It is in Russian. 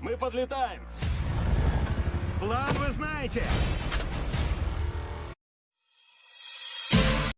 Мы подлетаем. План вы знаете.